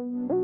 you